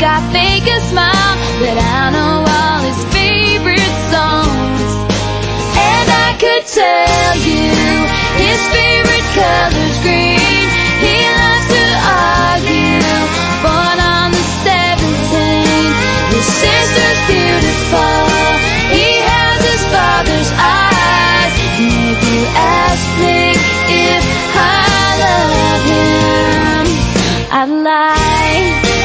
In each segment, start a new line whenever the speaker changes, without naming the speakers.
I fake a smile, but I know all his favorite songs. And I could tell you his favorite color's green. He loves to argue, born on the 17th. His sister's beautiful. He has his father's eyes. And if you ask me if I love him, I'd lie.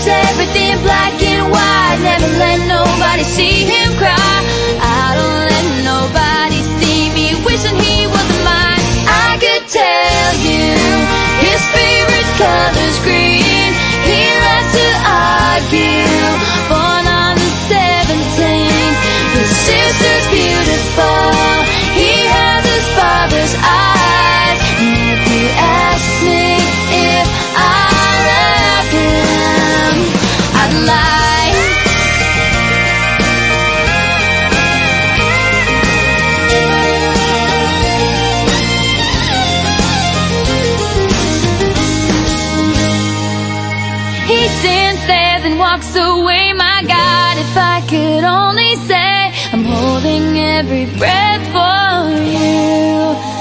Sees everything black and white, never let nobody see him cry. I don't walks away. My God, if I could only say I'm holding every breath for you.